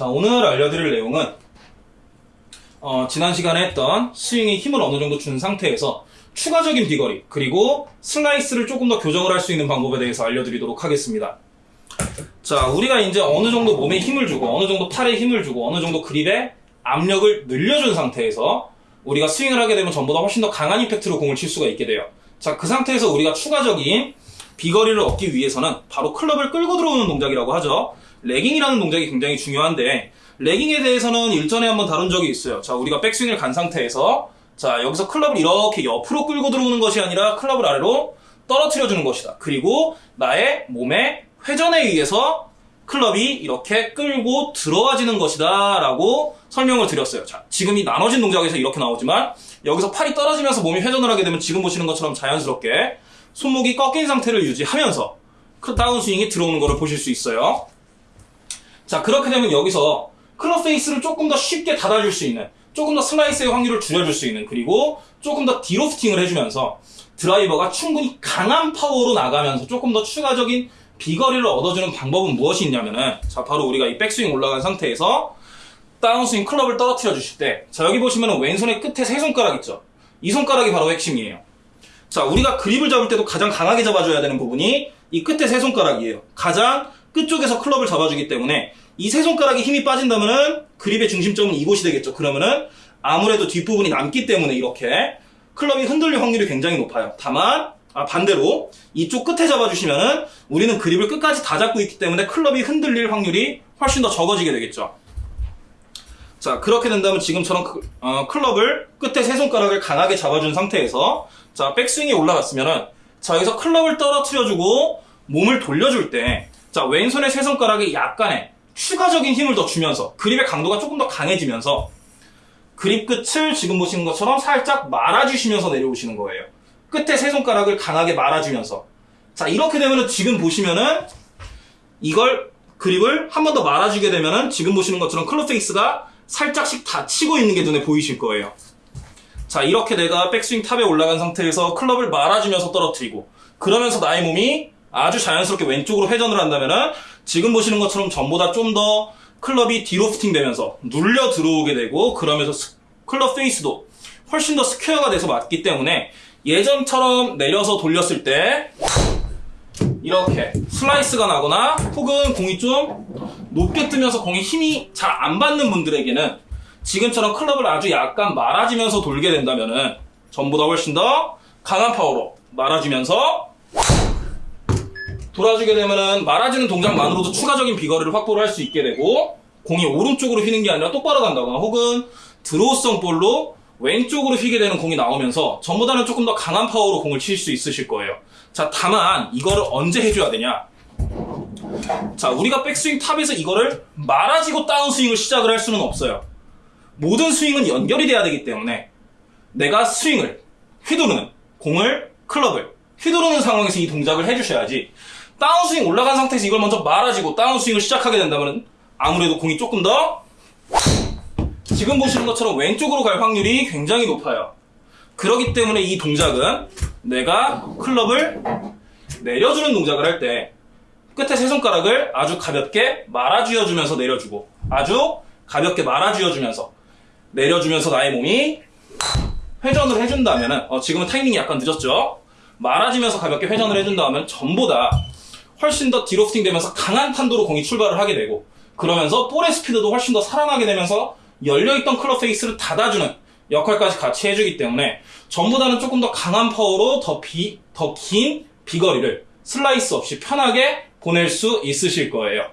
자, 오늘 알려드릴 내용은 어, 지난 시간에 했던 스윙에 힘을 어느 정도 준 상태에서 추가적인 비거리 그리고 슬라이스를 조금 더 교정을 할 수 있는 방법에 대해서 알려드리도록 하겠습니다. 자, 우리가 이제 어느 정도 몸에 힘을 주고 어느 정도 팔에 힘을 주고 어느 정도 그립에 압력을 늘려준 상태에서 우리가 스윙을 하게 되면 전보다 훨씬 더 강한 임팩트로 공을 칠 수가 있게 돼요. 자, 그 상태에서 우리가 추가적인 비거리를 얻기 위해서는 바로 클럽을 끌고 들어오는 동작이라고 하죠. 레깅이라는 동작이 굉장히 중요한데 레깅에 대해서는 일전에 한번 다룬 적이 있어요. 자, 우리가 백스윙을 간 상태에서 자, 여기서 클럽을 이렇게 옆으로 끌고 들어오는 것이 아니라 클럽을 아래로 떨어뜨려 주는 것이다. 그리고 나의 몸의 회전에 의해서 클럽이 이렇게 끌고 들어와지는 것이다 라고 설명을 드렸어요. 자, 지금 이 나눠진 동작에서 이렇게 나오지만 여기서 팔이 떨어지면서 몸이 회전을 하게 되면 지금 보시는 것처럼 자연스럽게 손목이 꺾인 상태를 유지하면서 그 다운스윙이 들어오는 것을 보실 수 있어요. 자, 그렇게 되면 여기서 club face를 조금 더 쉽게 닫아줄 수 있는 조금 더 슬라이스의 확률을 줄여줄 수 있는 그리고 조금 더 delofting을 해주면서 드라이버가 충분히 강한 파워로 나가면서 조금 더 추가적인 비거리를 얻어주는 방법은 무엇이 있냐면은 자 바로 우리가 이 백스윙 올라간 상태에서 다운스윙 클럽을 떨어뜨려 주실 때 자 여기 보시면은 왼손의 끝에 세 손가락 있죠? 이 손가락이 바로 핵심이에요. 자 우리가 그립을 잡을 때도 가장 강하게 잡아줘야 되는 부분이 이 끝에 세 손가락이에요. 가장 끝쪽에서 클럽을 잡아주기 때문에 이 세 손가락에 힘이 빠진다면은 그립의 중심점은 이곳이 되겠죠 그러면은 아무래도 뒷부분이 남기 때문에 이렇게 클럽이 흔들릴 확률이 굉장히 높아요 다만 아, 반대로 이쪽 끝에 잡아주시면은 우리는 그립을 끝까지 다 잡고 있기 때문에 클럽이 흔들릴 확률이 훨씬 더 적어지게 되겠죠. 자 그렇게 된다면 지금처럼 크, 어, 클럽을 끝에 세 손가락을 강하게 잡아준 상태에서 자 백스윙이 올라갔으면은 자 여기서 클럽을 떨어뜨려주고 몸을 돌려줄 때 자 왼손의 세 손가락에 약간의 추가적인 힘을 더 주면서 그립의 강도가 조금 더 강해지면서 그립 끝을 지금 보시는 것처럼 살짝 말아주시면서 내려오시는 거예요. 끝에 세 손가락을 강하게 말아주면서 자 이렇게 되면은 지금 보시면은 이걸 그립을 한 번 더 말아주게 되면은 지금 보시는 것처럼 club face가 살짝씩 닫히고 있는 게 눈에 보이실 거예요 자 이렇게 내가 백스윙 top에 올라간 상태에서 클럽을 말아주면서 떨어뜨리고 그러면서 나의 몸이 아주 자연스럽게 왼쪽으로 회전을 한다면은 지금 보시는 것처럼 전보다 좀 더 클럽이 delofting 되면서 눌려 들어오게 되고 그러면서 스- club face도 훨씬 더 스퀘어가 돼서 맞기 때문에 예전처럼 내려서 돌렸을 때 이렇게 슬라이스가 나거나 혹은 공이 좀 높게 뜨면서 공이 힘이 잘 안 받는 분들에게는 지금처럼 클럽을 아주 약간 말아주면서 돌게 된다면은 전보다 훨씬 더 강한 파워로 말아주면서 돌아주게 되면은 말아주는 동작만으로도 추가적인 비거리를 확보를 할 수 있게 되고 공이 오른쪽으로 휘는 게 아니라 똑바로 간다거나 혹은 드로우성 볼로 왼쪽으로 휘게 되는 공이 나오면서 전보다는 조금 더 강한 파워로 공을 칠 수 있으실 거예요. 자, 다만 이거를 언제 해줘야 되냐? 자, 우리가 백스윙 탑에서 이거를 말아지고 다운스윙을 시작을 할 수는 없어요. 모든 스윙은 연결이 돼야 되기 때문에 내가 스윙을 휘두르는 공을 클럽을 휘두르는 상황에서 이 동작을 해주셔야지 다운스윙 올라간 상태에서 이걸 먼저 말아지고 다운스윙을 시작하게 된다면 아무래도 공이 조금 더 지금 보시는 것처럼 왼쪽으로 갈 확률이 굉장히 높아요. 그렇기 때문에 이 동작은 내가 클럽을 내려주는 동작을 할 때 끝에 세 손가락을 아주 가볍게 말아쥐어주면서 내려주고 아주 가볍게 말아쥐어주면서 내려주면서 나의 몸이 회전을 해준다면은 어, 지금은 타이밍이 약간 늦었죠. 말아지면서 가볍게 회전을 해준다면 전보다 훨씬 더 디로프팅 되면서 강한 탄도로 공이 출발을 하게 되고 그러면서 볼의 스피드도 훨씬 더 살아나게 되면서 열려있던 클럽 페이스를 닫아주는 역할까지 같이 해주기 때문에 전보다는 조금 더 강한 파워로 더 비, 더 긴 비거리를 슬라이스 없이 편하게 보낼 수 있으실 거예요.